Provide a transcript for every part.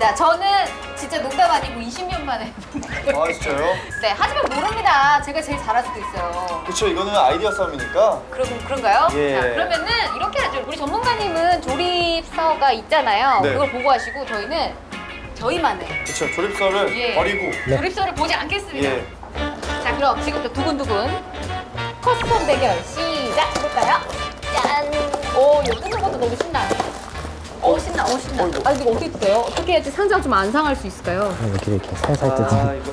반갑습니다. 저는 진짜 농담 아니고 20년 만에. 아 진짜요? 네, 하지만 모릅니다. 제가 제일 잘할 수도 있어요. 그쵸 이거는 아이디어 싸움이니까 그럼 그런가요? 예. 자, 그러면은 이렇게 하죠. 우리 전문가님은 조립서가 있잖아요. 네. 그걸 보고 하시고 저희는 저희만의 그쵸 조립서를 예. 버리고 조립서를 보지 않겠습니다. 예. 자, 그럼 지금부터 두근두근 custom 대결 시작 해볼까요? 짠! 오, 이거 뜯는 것도 너무 신나. 오, 신나, 오, 신나. 어이구. 아, 이거 어떻게 뜯어요? 어떻게 해야지 상자가 좀안 상할 수 있을까요? 이렇게 이렇게 살살 아 뜯는 이거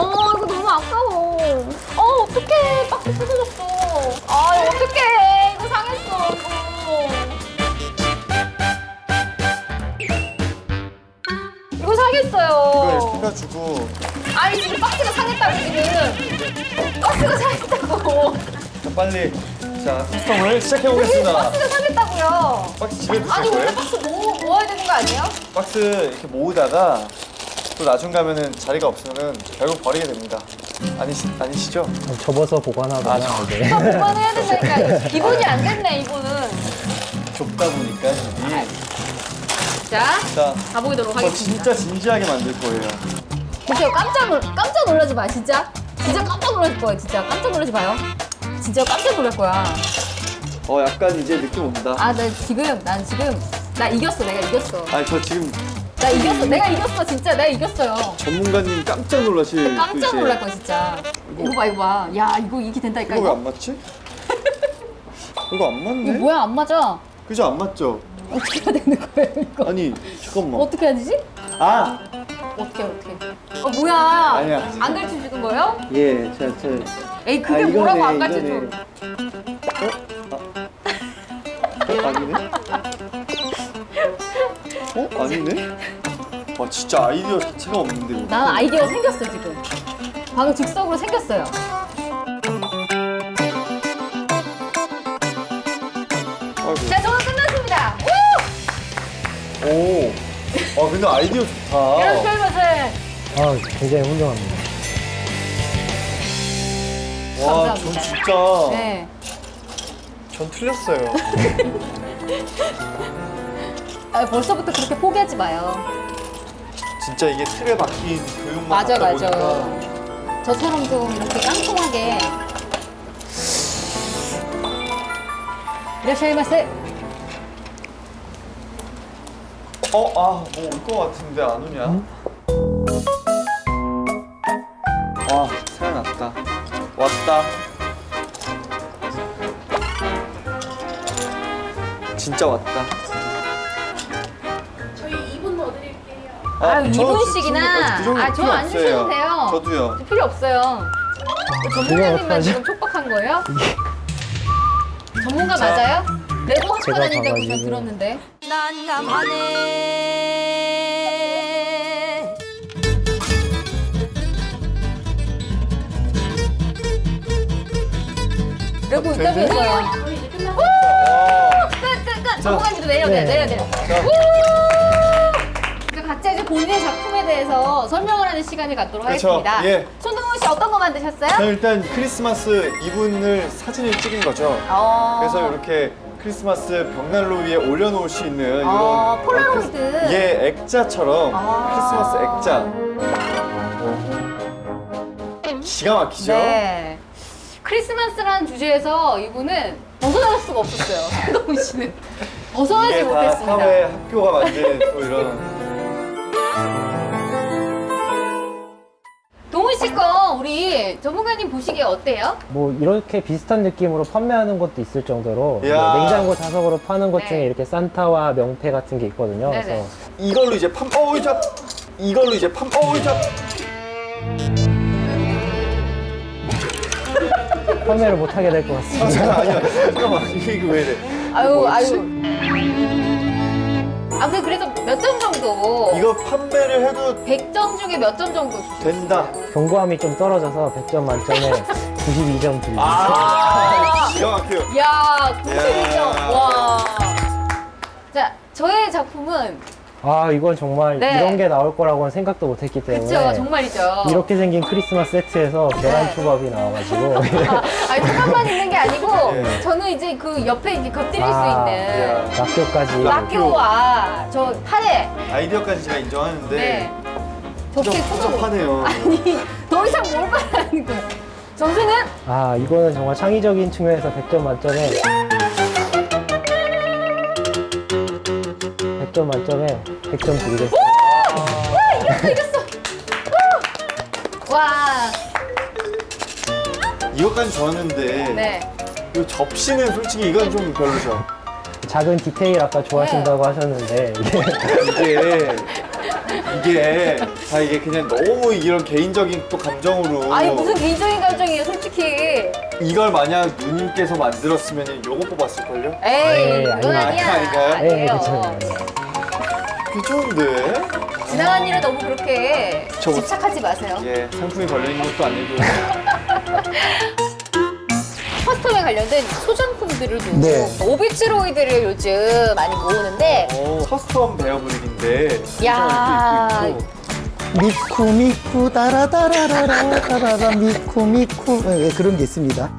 어, 이거 너무 아까워. 어, 어떡해. 박스 뜯어졌어. 아, 이거 어떡해. 이거 상했어, 이거. 이거 상했어요. 이거 해가지고 아니, 지금 박스가 상했다고, 지금. 박스가 상했다고. 자 빨리 자 커스텀을 시작해 보겠습니다. 박스가 상했다고요. 박스 집에 두실 아니, 원래 거예요? 박스 모, 모아야 되는 거 아니에요? 박스 이렇게 모으다가 또 나중 가면은 자리가 없으면은 결국 버리게 됩니다. 아니시 아니시죠? 접어서 보관하거나 아, 저- 이제 다 보관해야 된다니까. 기본이 안 됐네, 이거는. 좁다 보니까 집이. 자, 자, 가보도록 저 하겠습니다. 진짜 진지하게 만들 거예요. 진짜 깜짝 놀 깜짝 놀라지 마 진짜 진짜 깜짝 놀랄 거야 진짜 깜짝 놀라지 마요 진짜 깜짝 놀랄 거야 어 약간 이제 느낌 온다. 아나 지금 난 지금 나 이겼어 내가 이겼어. 아니 저 지금 나 이겼어 내가 이겼어 진짜 내가 이겼어요. 전문가님 깜짝 놀라실 그 깜짝 놀랄 거야 진짜. 이거 봐 이거 봐야 이거 이게 된다니까 이거 왜 이거? 안 맞지? 이거 안 이거 맞네? 뭐야? 안 맞아? 그죠? 안 맞죠? 어떻게 해야 되는 거예요 이거? 아니 잠깐만. 어떻게 해야 되지? 아! 어떻게 어떻게? 어 뭐야? 아니야. 안 가르쳐 주는 거예요? 예, 제가 제 에이 그게 아, 뭐라고 이거네, 안 가르쳐 줘. 어? 아니네? 어? 아니네? 와 진짜 아이디어 자체가 없는데 이거. 난 아이디어 생겼어 지금 방금 즉석으로 생겼어요 아이고. 자 저는 끝났습니다 오! 오. 아 근데 아이디어 좋다. 이런 별맛을 아 굉장히 훌륭합니다. 와, 감사합니다. 전 진짜 네. 전 틀렸어요. 아, 벌써부터 그렇게 포기하지 마요. 진짜 이게 틀에 박힌 교육만 맞아, 맞아. 보니까 저처럼 좀 이렇게 깡통하게. 이라샤이마세. 어, 아, 뭐 올 것 같은데 안 오냐? 와, 진짜 왔다. 저희 2분 더 드릴게요. 아. 그 아, 저 필요 안 없어요. 주셔도 돼요. 저도요. 필요 없어요. 전문가님만 어떡하죠? 지금 촉박한 거예요? 전문가 자. 맞아요? 레고 학과 제가 다닌다고. 들었는데. 난감하네 이제 끝났어요. 전문가님도 내려, 네. 내려, 내려, 내려. 자, 그러니까 각자 이제 본인의 작품에 대해서 설명을 하는 시간을 갖도록 그렇죠. 하겠습니다. 예. 손동훈 씨 어떤 거 자, 만드셨어요? 일단 크리스마스 이분을 사진을 찍은 거죠. 어. 그래서 이렇게 크리스마스 벽난로 위에 올려놓을 수 있는 이런 아, 폴라로이드. 크리스- 예, 액자처럼 아. 크리스마스 액자. 기가 막히죠? 네. 크리스마스라는 주제에서 이분은 벗어날 수가 없었어요. 손동훈 씨는 벗어나지 못했습니다. 사회 학교가 만든 또 이런 동훈 씨 거 우리 전문가님 보시기에 어때요? 뭐 이렇게 비슷한 느낌으로 판매하는 것도 있을 정도로 네, 이야. 냉장고 자석으로 파는 것 네. 중에 이렇게 산타와 명패 같은 게 있거든요. 네네. 그래서 이걸로 이제 팜 어우 잡 이걸로 이제 팜 어우 잡 판매를 못 하게 될 것 같습니다. 잠깐 아니야 잠깐만 이게 왜 이래 아유? 아유. 아무튼 그래서 몇 점 정도? 이거 판매를 해도 100점 중에 몇 점 정도 주세요? 된다 경고함이 좀 떨어져서 100점 만점에 92점 드립니다. 아 기가 막혀요 야, 92점. 야. 와. 자, 저의 작품은 아 이건 정말 네. 이런 게 나올 거라고는 생각도 못했기 때문에 그쵸, 정말이죠. 이렇게 생긴 크리스마스 세트에서 계란 네. 초밥이 나와가지고 아, 아니, 초밥만 있는 게 아니고, 네. 저는 이제 그 옆에 이렇게 곁들일 아, 수 있는. 낙교까지 라교와 저 파래. 아이디어까지 제가 인정하는데 네. 초밥. 복잡하네요. 아니, 더 이상 뭘 바라는 거야. 점수는? 아 이거는 정말 창의적인 측면에서 100점 만점에 100점 만점에 100점 드리겠습니다. 이겼어, 이겼어. 우! 와, 이것까지 좋았는데 네. 이 접시는 솔직히 이건 좀 별로죠. 작은 디테일 아까 좋아하신다고 하셨는데 이게 이게 이게 다 이게 그냥 너무 이런 개인적인 또 감정으로 아니, 무슨 개인적인 감정이에요, 솔직히. 이걸 만약 누님께서 만들었으면 요거 뽑았을걸요? 에이, 에이, 아니, 아니야. 아닌가요? 네, 아니에요. 괜찮아 요. 괜찮은데? 지나간 일에 너무 그렇게 저- 집착하지 마세요. 예, 상품이 걸려있는 것도 아니고 custom에 관련된 소장품들을 두고 네. 오비츠로이드를 요즘 많이 모으는데 어, custom 베어브릭인데 야. 미쿠 미쿠 따라따라라라 따라라 미쿠 미쿠 예, 그런 게 있습니다.